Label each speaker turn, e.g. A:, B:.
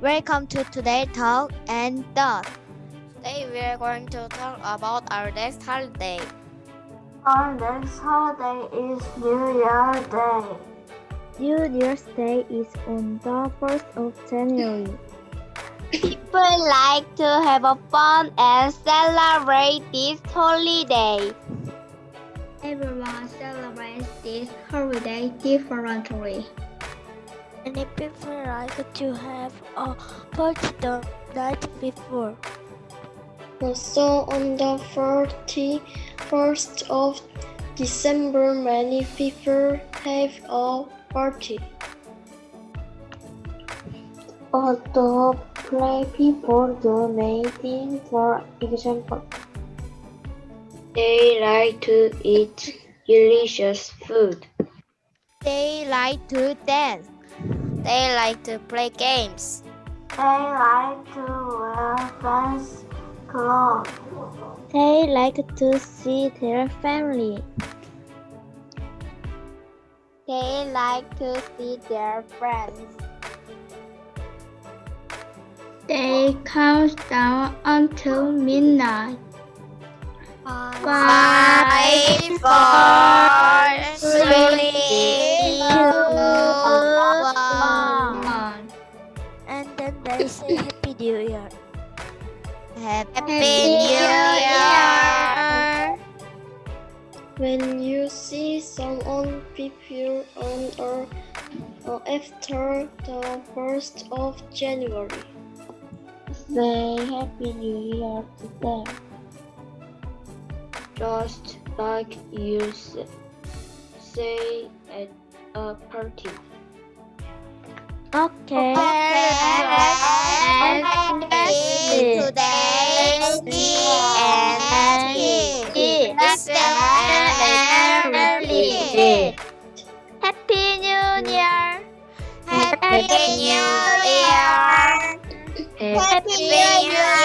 A: Welcome to today's talk and thought.
B: Today we are going to talk about our next holiday.
C: Our next holiday is New Year's Day.
D: New Year's Day is on the 1st of January.
A: People like to have a fun and celebrate this holiday.
D: Everyone celebrates this holiday differently.
E: Many people like to have a party the night before.
F: Also, on the 31st of December, many people have a party.
C: Other play people do mating, for example.
F: They like to eat delicious food.
A: They like to dance.
B: They like to play games.
C: They like to wear fancy clothes.
D: They like to see their family.
A: They like to see their friends.
D: They count down until midnight.
B: Five, four,
E: Happy,
A: Happy
B: New Year!
F: When you see someone people on or, or after the 1st of January,
C: Say Happy New Year to them.
F: just like you say at a party.
D: Okay.
A: And
D: Happy New Year!
A: Happy New Year!